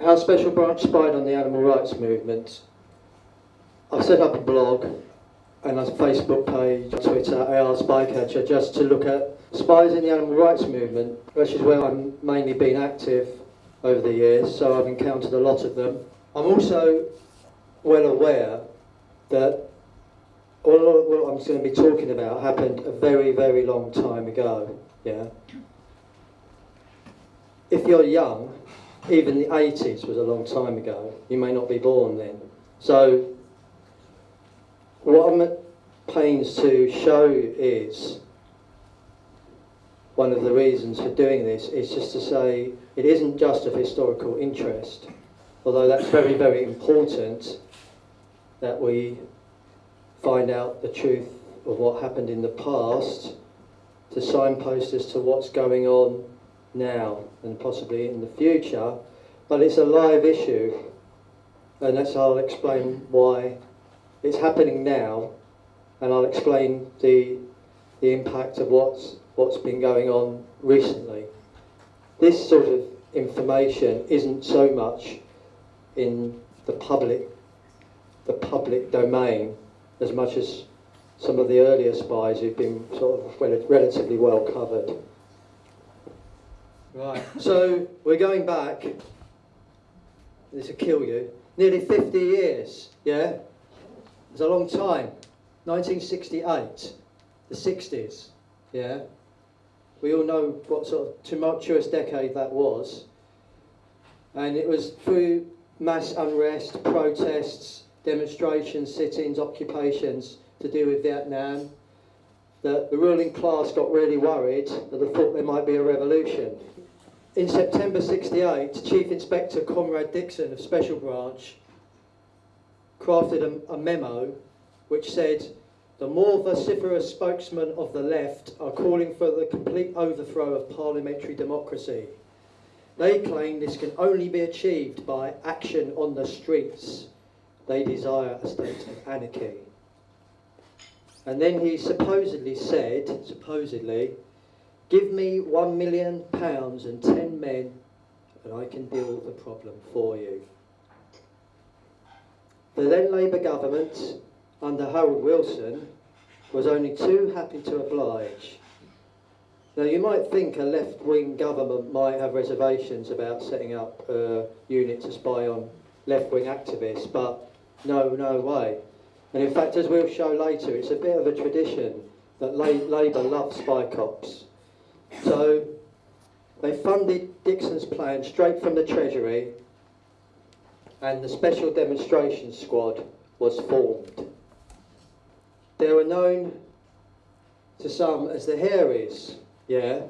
how Special Branch spied on the animal rights movement. I've set up a blog and a Facebook page, Twitter, AR Spycatcher, just to look at spies in the animal rights movement, which is where I've mainly been active over the years, so I've encountered a lot of them. I'm also well aware that all of what I'm going to be talking about happened a very, very long time ago. Yeah. If you're young, even the 80s was a long time ago. You may not be born then. So, what I'm at pains to show is one of the reasons for doing this is just to say it isn't just of historical interest, although that's very, very important that we find out the truth of what happened in the past to signpost as to what's going on now and possibly in the future, but it's a live issue, and that's I'll explain why it's happening now, and I'll explain the the impact of what's what's been going on recently. This sort of information isn't so much in the public the public domain as much as some of the earlier spies who've been sort of rel- relatively well covered. Right, so we're going back, this will kill you, nearly 50 years, yeah? It's a long time. 1968, the 60s, yeah? We all know what sort of tumultuous decade that was. And it was through mass unrest, protests, demonstrations, sit-ins, occupations to do with Vietnam that the ruling class got really worried that they thought there might be a revolution. In September 68, Chief Inspector Conrad Dixon of Special Branch crafted a, a memo which said the more vociferous spokesmen of the left are calling for the complete overthrow of parliamentary democracy. They claim this can only be achieved by action on the streets. They desire a state of anarchy. And then he supposedly said, supposedly, give me one million pounds and ten men and I can deal with the problem for you. The then Labour government, under Harold Wilson, was only too happy to oblige. Now you might think a left-wing government might have reservations about setting up a unit to spy on left-wing activists, but no, no way. And in fact, as we'll show later, it's a bit of a tradition that La Labour loves spy cops. So they funded Dixon's plan straight from the Treasury and the Special Demonstration Squad was formed. They were known to some as the Hairies, yeah?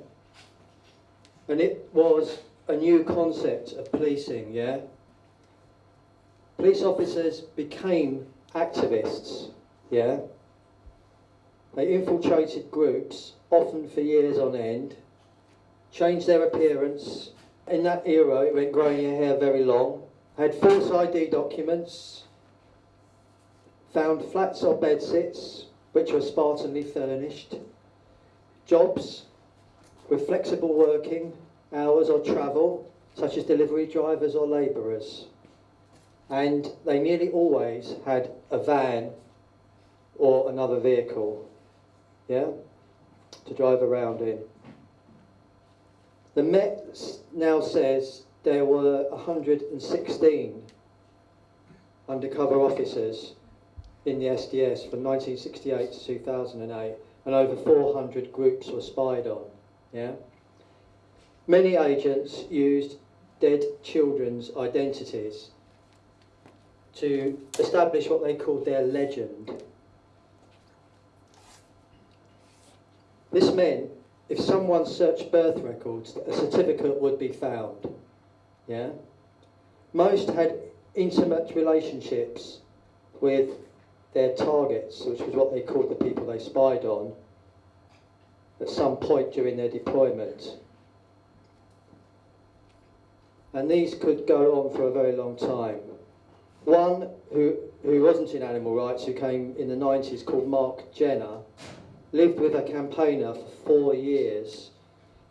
And it was a new concept of policing, yeah? Police officers became activists, yeah? They infiltrated groups, often for years on end, changed their appearance. In that era, it went growing your hair very long, had false ID documents, found flats or bedsits, which were spartanly furnished, jobs with flexible working hours or travel, such as delivery drivers or labourers. And they nearly always had a van or another vehicle, yeah, to drive around in. The Met now says there were 116 undercover officers in the SDS from 1968 to 2008, and over 400 groups were spied on. Yeah. Many agents used dead children's identities to establish what they called their legend. This meant if someone searched birth records, a certificate would be found. Yeah? Most had intimate relationships with their targets, which was what they called the people they spied on, at some point during their deployment. And these could go on for a very long time. One who, who wasn't in animal rights, who came in the 90s, called Mark Jenner, lived with a campaigner for four years,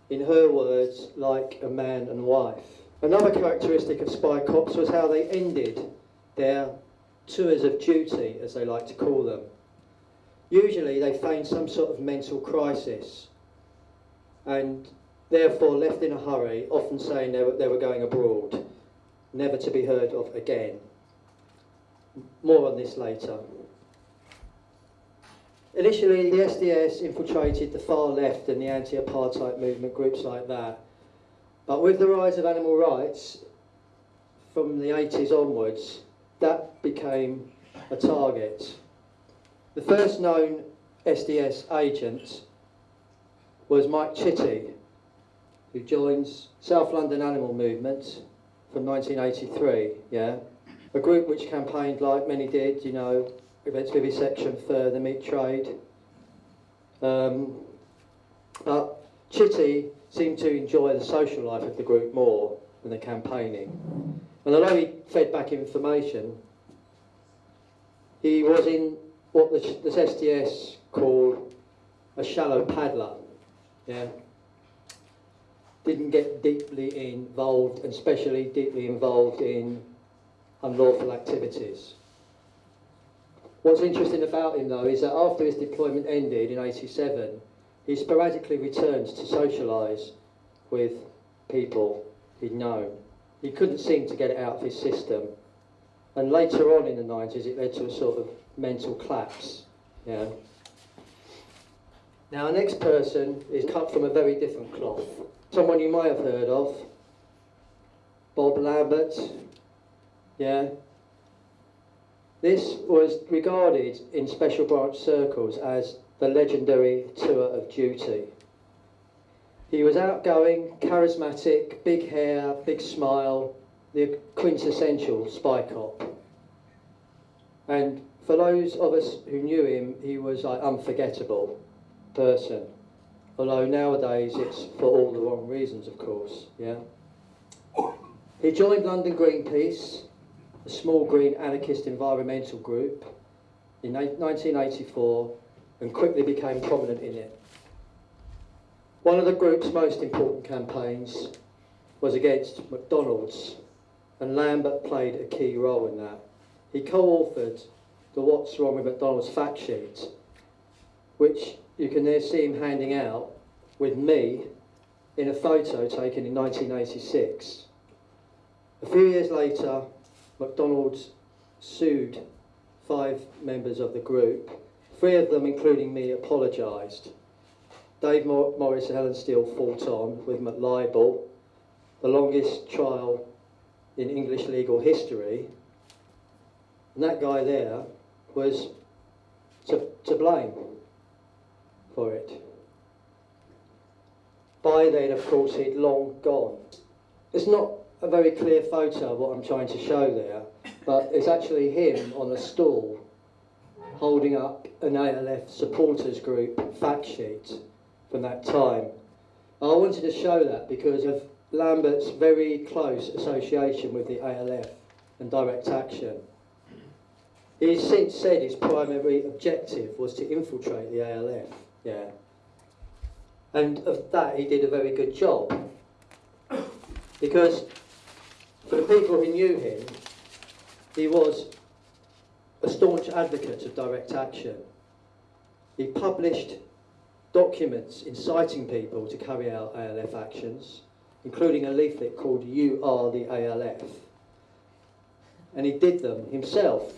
in her words, like a man and wife. Another characteristic of spy cops was how they ended their tours of duty, as they like to call them. Usually they feigned some sort of mental crisis and therefore left in a hurry, often saying they were, they were going abroad, never to be heard of again. More on this later. Initially, the SDS infiltrated the far left and the anti-apartheid movement, groups like that. But with the rise of animal rights, from the 80s onwards, that became a target. The first known SDS agent was Mike Chitty, who joins South London Animal Movement from 1983, yeah? A group which campaigned like many did, you know, vivisection for the meat trade. Um, but Chitty seemed to enjoy the social life of the group more than the campaigning. And although he fed back information, he was in what the, the SDS called a shallow paddler. Yeah. Didn't get deeply involved, and especially deeply involved in unlawful activities. What's interesting about him though is that after his deployment ended in 87, he sporadically returned to socialise with people he'd known. He couldn't seem to get it out of his system. And later on in the 90s, it led to a sort of mental collapse. Yeah. Now, our next person is cut from a very different cloth. Someone you might have heard of, Bob Lambert. Yeah, this was regarded in special branch circles as the legendary tour of duty. He was outgoing, charismatic, big hair, big smile, the quintessential spy cop. And for those of us who knew him, he was an unforgettable person. Although nowadays it's for all the wrong reasons, of course. Yeah. He joined London Greenpeace a small green anarchist environmental group in 1984 and quickly became prominent in it. One of the group's most important campaigns was against McDonald's and Lambert played a key role in that. He co-authored the What's Wrong with McDonald's fact sheet, which you can there see him handing out with me in a photo taken in 1986. A few years later, McDonald's sued five members of the group. Three of them, including me, apologised. Dave Morris and Helen Steel fought on with McLibel, the longest trial in English legal history. And that guy there was to, to blame for it. By then, of course, he'd long gone. It's not a very clear photo of what I'm trying to show there, but it's actually him on a stool holding up an ALF supporters group fact sheet from that time. I wanted to show that because of Lambert's very close association with the ALF and direct action. He's since said his primary objective was to infiltrate the ALF, yeah. And of that he did a very good job. Because for the people who knew him, he was a staunch advocate of direct action. He published documents inciting people to carry out ALF actions, including a leaflet called You Are the ALF. And he did them himself.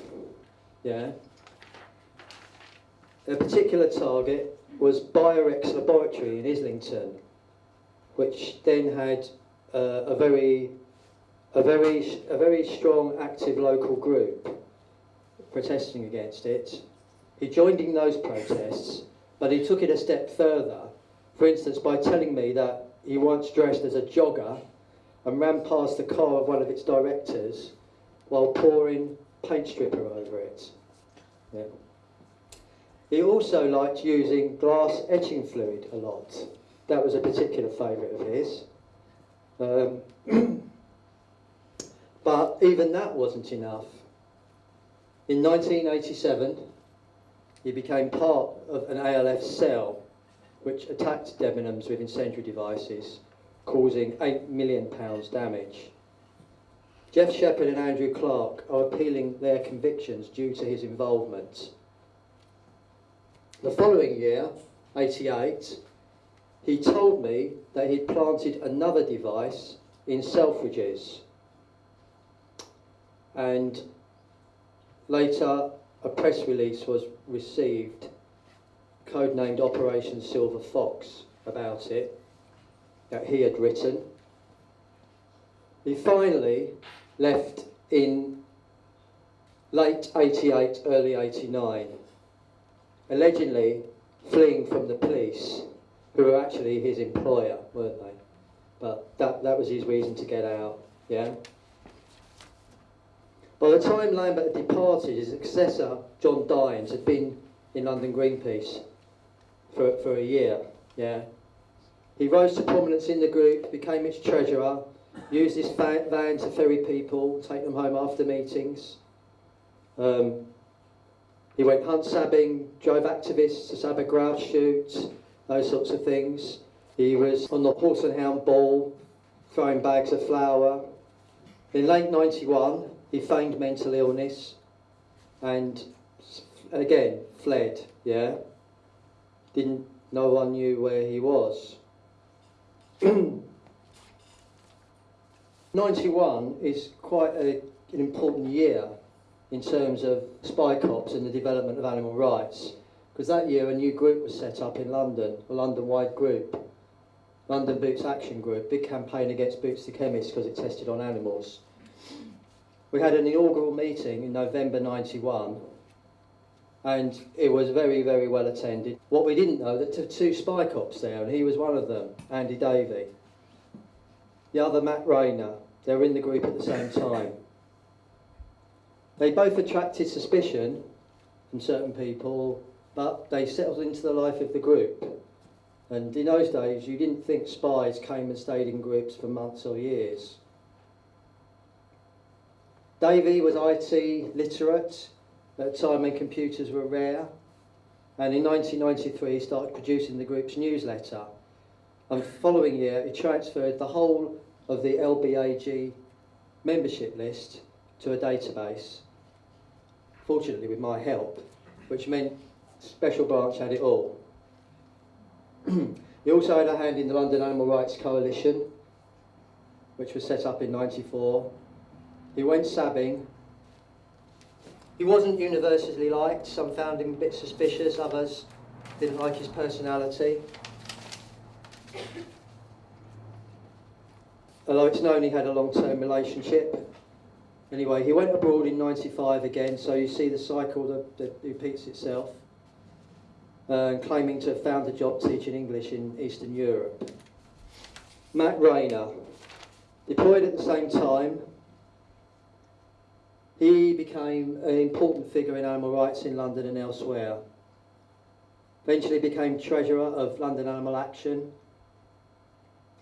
Yeah. A particular target was Biorex Laboratory in Islington, which then had uh, a very a very, a very strong, active local group protesting against it. He joined in those protests, but he took it a step further, for instance, by telling me that he once dressed as a jogger and ran past the car of one of its directors while pouring paint stripper over it. Yeah. He also liked using glass etching fluid a lot. That was a particular favourite of his. Um, But even that wasn't enough. In 1987, he became part of an ALF cell which attacked Debenhams with incendiary devices, causing £8 million damage. Geoff Sheppard and Andrew Clark are appealing their convictions due to his involvement. The following year, 88, he told me that he'd planted another device in Selfridges. And later, a press release was received, codenamed Operation Silver Fox, about it, that he had written. He finally left in late 88, early 89, allegedly fleeing from the police, who were actually his employer, weren't they? But that, that was his reason to get out, yeah? By the time Lambert had departed, his successor, John Dines, had been in London Greenpeace for, for a year, yeah? He rose to prominence in the group, became its treasurer, used his van to ferry people, take them home after meetings. Um, he went hunt sabbing, drove activists to sab a grouse shoot, those sorts of things. He was on the horse and hound ball, throwing bags of flour. In late 91, he feigned mental illness and again fled, yeah? Didn't, no one knew where he was. 91 is quite a, an important year in terms of spy cops and the development of animal rights because that year a new group was set up in London, a London-wide group, London Boots Action Group, big campaign against Boots the Chemist because it tested on animals. We had an inaugural meeting in November 91 and it was very, very well attended. What we didn't know, that two spy cops there, and he was one of them, Andy Davey. The other, Matt Rayner, they were in the group at the same time. They both attracted suspicion from certain people, but they settled into the life of the group. And in those days, you didn't think spies came and stayed in groups for months or years. Davey was IT literate at a time when computers were rare. And in 1993, he started producing the group's newsletter. And following year, he transferred the whole of the LBAG membership list to a database, fortunately with my help, which meant Special Branch had it all. he also had a hand in the London Animal Rights Coalition, which was set up in 94. He went sabbing. He wasn't universally liked. Some found him a bit suspicious, others didn't like his personality. although it's known he had a long-term relationship. Anyway, he went abroad in 95 again, so you see the cycle that, that repeats itself, uh, claiming to have found a job teaching English in Eastern Europe. Matt Rayner, deployed at the same time, he became an important figure in animal rights in London and elsewhere. Eventually became treasurer of London Animal Action,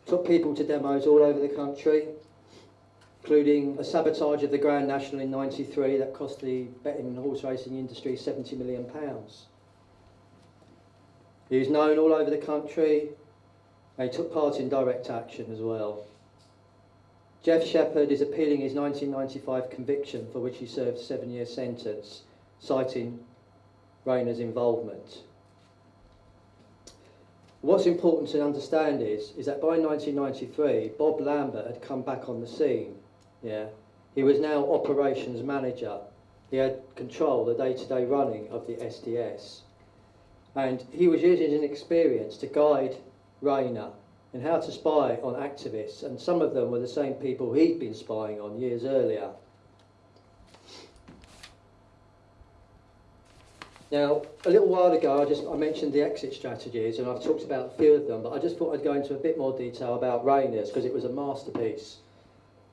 took people to demos all over the country, including a sabotage of the Grand National in 93 that cost the betting and horse racing industry 70 million pounds. He was known all over the country and he took part in direct action as well. Geoff Sheppard is appealing his 1995 conviction for which he served a seven-year sentence, citing Rayner's involvement. What's important to understand is, is that by 1993, Bob Lambert had come back on the scene. Yeah, He was now operations manager. He had control, the day-to-day -day running of the SDS. And he was using his experience to guide Rayner in how to spy on activists. And some of them were the same people he'd been spying on years earlier. Now, a little while ago, I just I mentioned the exit strategies, and I've talked about a few of them, but I just thought I'd go into a bit more detail about Rayner's because it was a masterpiece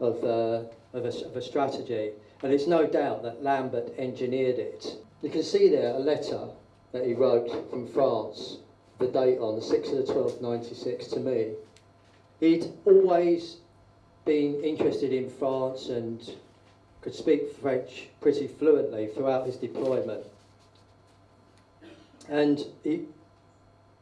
of, uh, of, a, of a strategy, and it's no doubt that Lambert engineered it. You can see there a letter that he wrote from France, the date on the 6th of the 12th, 96, to me. He'd always been interested in France and could speak French pretty fluently throughout his deployment. And he,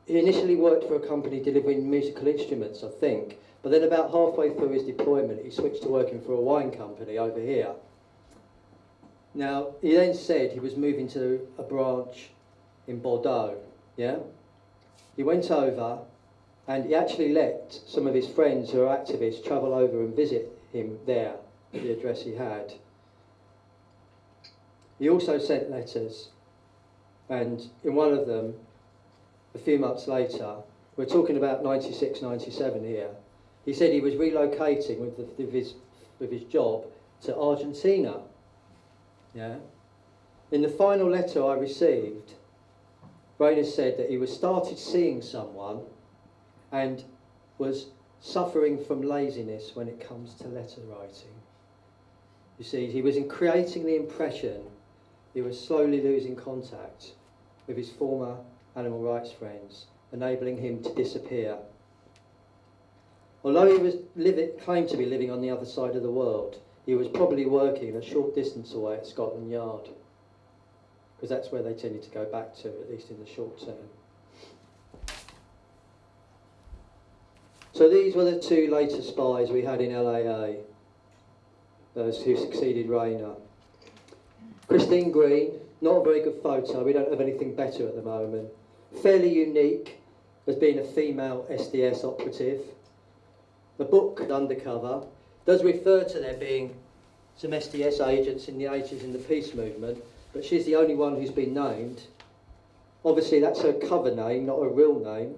he initially worked for a company delivering musical instruments, I think, But then about halfway through his deployment, he switched to working for a wine company over here. Now, he then said he was moving to a branch in Bordeaux, yeah? He went over and he actually let some of his friends who are activists travel over and visit him there the address he had. He also sent letters, and in one of them, a few months later, we're talking about 96, 97 here, he said he was relocating with, the, with, his, with his job to Argentina. Yeah. In the final letter I received, Rayner said that he was started seeing someone and was suffering from laziness when it comes to letter writing. You see, he was in creating the impression he was slowly losing contact with his former animal rights friends, enabling him to disappear. Although he was living, claimed to be living on the other side of the world, he was probably working a short distance away at Scotland Yard, because that's where they tended to go back to, at least in the short term. So these were the two later spies we had in LAA, those who succeeded Rayner. Christine Green, not a very good photo, we don't have anything better at the moment. Fairly unique as being a female SDS operative. The book, Undercover, does refer to there being some SDS agents in the 80s in the peace movement, but she's the only one who's been named. Obviously, that's her cover name, not her real name.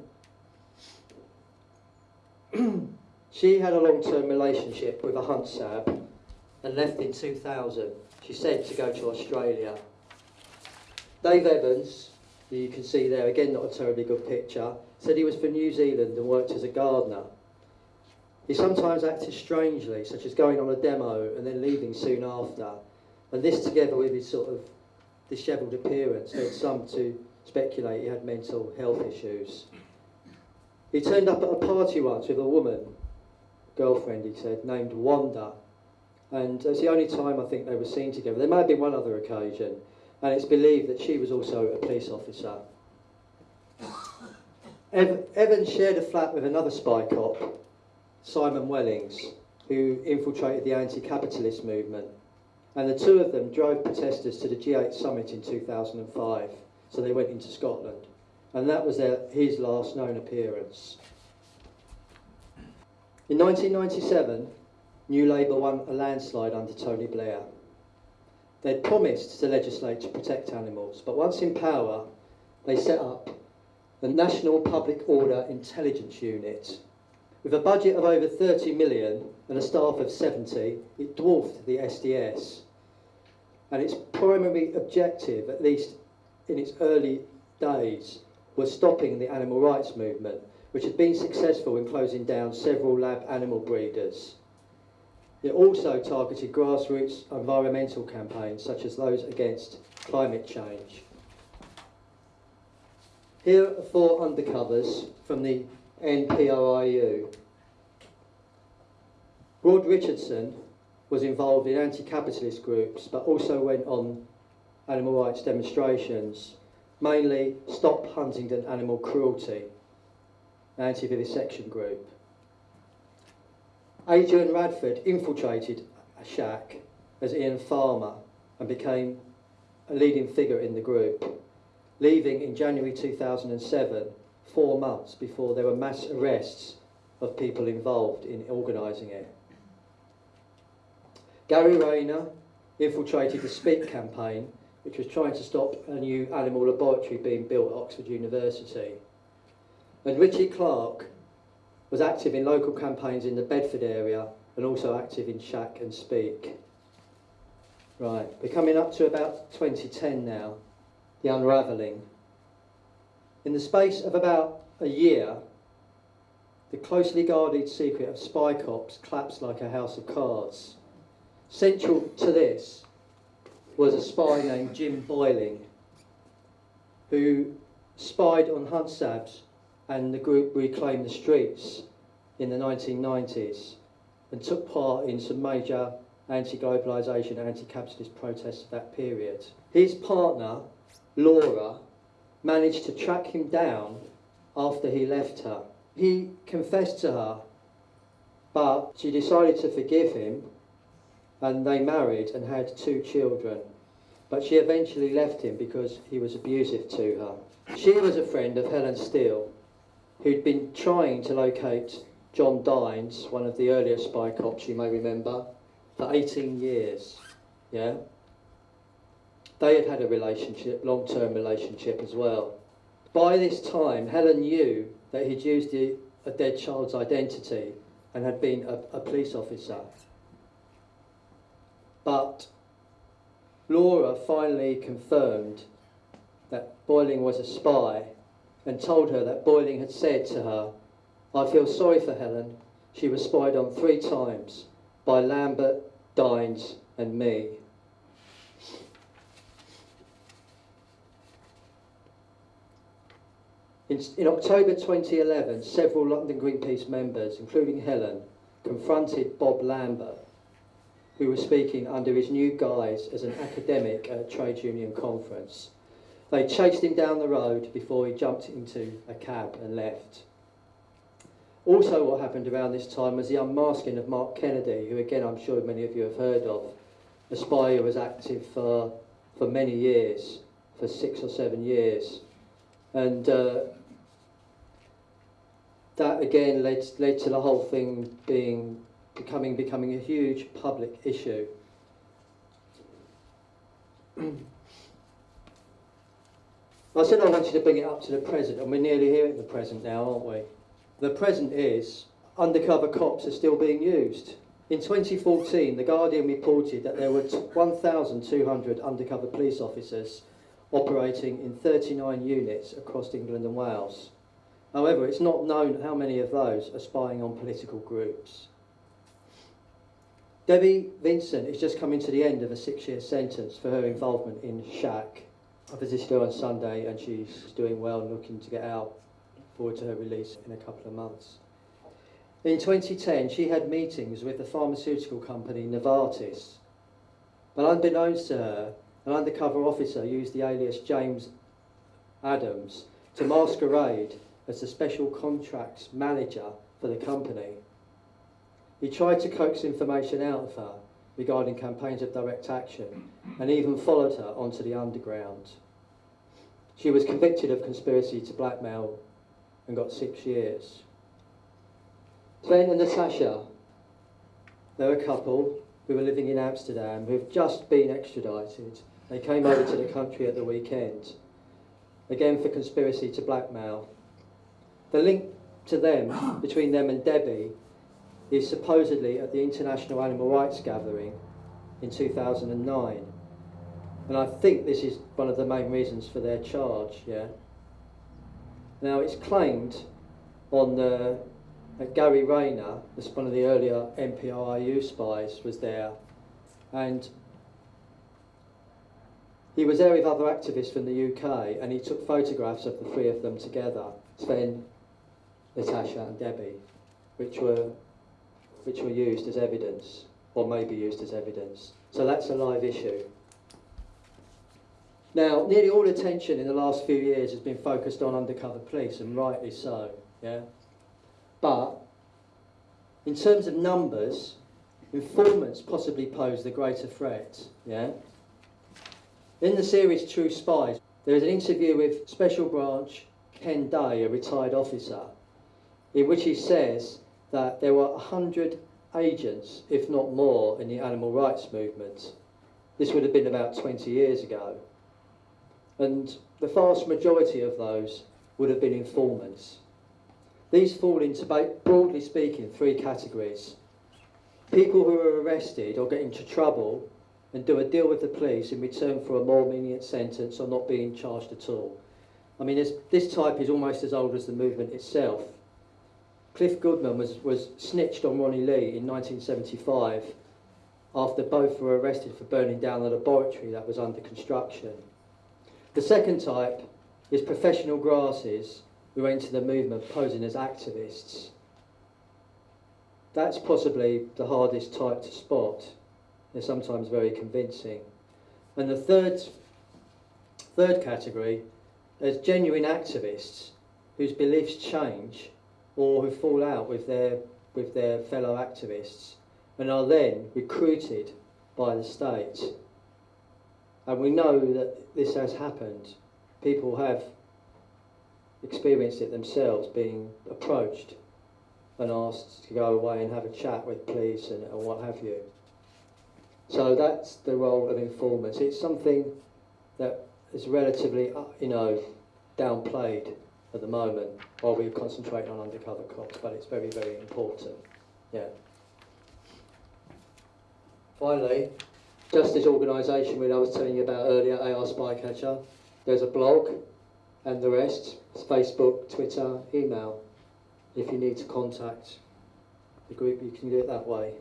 she had a long-term relationship with a hunt sab and left in 2000. She said to go to Australia. Dave Evans, you can see there, again not a terribly good picture, said he was for New Zealand and worked as a gardener. He sometimes acted strangely, such as going on a demo and then leaving soon after. And this together with his sort of dishevelled appearance led some to speculate he had mental health issues. He turned up at a party once with a woman, girlfriend he said, named Wanda. And it's the only time I think they were seen together. There may have been one other occasion, and it's believed that she was also a police officer. Ev Evans shared a flat with another spy cop, Simon Wellings, who infiltrated the anti-capitalist movement. And the two of them drove protesters to the G8 summit in 2005. So they went into Scotland. And that was their, his last known appearance. In 1997, New Labour won a landslide under Tony Blair. They'd promised to legislate to protect animals, but once in power, they set up the National Public Order Intelligence Unit, with a budget of over 30 million and a staff of 70, it dwarfed the SDS. And its primary objective, at least in its early days, was stopping the animal rights movement, which had been successful in closing down several lab animal breeders. It also targeted grassroots environmental campaigns, such as those against climate change. Here are four undercovers from the NPOIU. Rod Richardson was involved in anti-capitalist groups, but also went on animal rights demonstrations, mainly Stop Huntingdon Animal Cruelty, an anti-vivisection group. Adrian Radford infiltrated a SHAC as Ian Farmer and became a leading figure in the group, leaving in January 2007 four months before there were mass arrests of people involved in organising it. Gary Rayner infiltrated the Speak campaign, which was trying to stop a new animal laboratory being built at Oxford University. And Richie Clark was active in local campaigns in the Bedford area and also active in SHAC and Speak. Right, we're coming up to about 2010 now, the unravelling. In the space of about a year, the closely guarded secret of spy cops collapsed like a house of cards. Central to this was a spy named Jim Boyling, who spied on Hunt Sabs and the group Reclaim the Streets in the 1990s and took part in some major anti-globalisation, anti-capitalist protests of that period. His partner, Laura, managed to track him down after he left her. He confessed to her But she decided to forgive him and they married and had two children. But she eventually left him because he was abusive to her. She was a friend of Helen Steel, who'd been trying to locate John Dines, one of the earlier spy cops you may remember, for 18 years. Yeah? They had had a relationship, long term relationship as well. By this time, Helen knew that he'd used the, a dead child's identity and had been a, a police officer. But Laura finally confirmed that Boyling was a spy and told her that Boyling had said to her, I feel sorry for Helen. She was spied on three times by Lambert, Dines, and me. In, in October 2011, several London Greenpeace members, including Helen, confronted Bob Lambert, who was speaking under his new guise as an academic at a trade union conference. They chased him down the road before he jumped into a cab and left. Also, what happened around this time was the unmasking of Mark Kennedy, who, again, I'm sure many of you have heard of, a spy who was active for, for many years, for six or seven years. And uh, that again led, led to the whole thing being becoming becoming a huge public issue. I said I wanted to bring it up to the present, and we're nearly here at the present now, aren't we? The present is undercover cops are still being used. In 2014, The Guardian reported that there were 1,200 undercover police officers operating in 39 units across England and Wales. However, it's not known how many of those are spying on political groups. Debbie Vincent is just coming to the end of a six-year sentence for her involvement in SHAC. I visited her on Sunday and she's doing well and looking to get out. Forward to her release in a couple of months. In 2010, she had meetings with the pharmaceutical company Novartis. But unbeknownst to her, an undercover officer used the alias James Adams to masquerade as the special contracts manager for the company. He tried to coax information out of her regarding campaigns of direct action and even followed her onto the underground. She was convicted of conspiracy to blackmail and got six years. Sven and Natasha, they're a couple who were living in Amsterdam who've just been extradited. They came over to the country at the weekend, again for conspiracy to blackmail the link to them, between them and Debbie, is supposedly at the International Animal Rights Gathering in 2009. And I think this is one of the main reasons for their charge, yeah. Now it's claimed on the that Gary Rayner, this one of the earlier NPOIU spies, was there, and he was there with other activists from the UK, and he took photographs of the three of them together. Sven, Natasha and Debbie, which were, which were used as evidence, or may be used as evidence. So that's a live issue. Now, nearly all attention in the last few years has been focused on undercover police, and rightly so, yeah? But, in terms of numbers, informants possibly pose the greater threat, yeah? In the series True Spies, there is an interview with Special Branch Ken Day, a retired officer, in which he says that there were 100 agents, if not more, in the animal rights movement. This would have been about 20 years ago. And the vast majority of those would have been informants. These fall into, broadly speaking, three categories. People who are arrested or get into trouble and do a deal with the police in return for a more lenient sentence or not being charged at all. I mean, this type is almost as old as the movement itself. Cliff Goodman was, was snitched on Ronnie Lee in 1975 after both were arrested for burning down a laboratory that was under construction. The second type is professional grasses who enter the movement posing as activists. That's possibly the hardest type to spot. They're sometimes very convincing. And the third, third category is genuine activists whose beliefs change or who fall out with their with their fellow activists and are then recruited by the state. And we know that this has happened. People have experienced it themselves, being approached and asked to go away and have a chat with police and, and what have you. So that's the role of informants. It's something that is relatively, uh, you know, downplayed at the moment while we concentrate on undercover cops, but it's very, very important. Yeah. Finally, Justice Organisation, which I was telling you about earlier, AR Spycatcher, there's a blog and the rest, it's Facebook, Twitter, email. If you need to contact the group, you can do it that way.